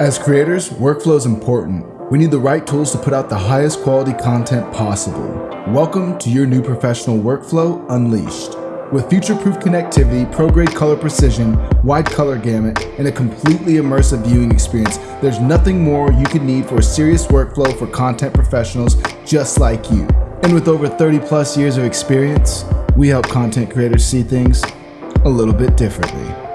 As creators, workflow is important. We need the right tools to put out the highest quality content possible. Welcome to your new professional workflow unleashed. With future-proof connectivity, pro-grade color precision, wide color gamut, and a completely immersive viewing experience, there's nothing more you could need for a serious workflow for content professionals just like you. And with over 30 plus years of experience, we help content creators see things a little bit differently.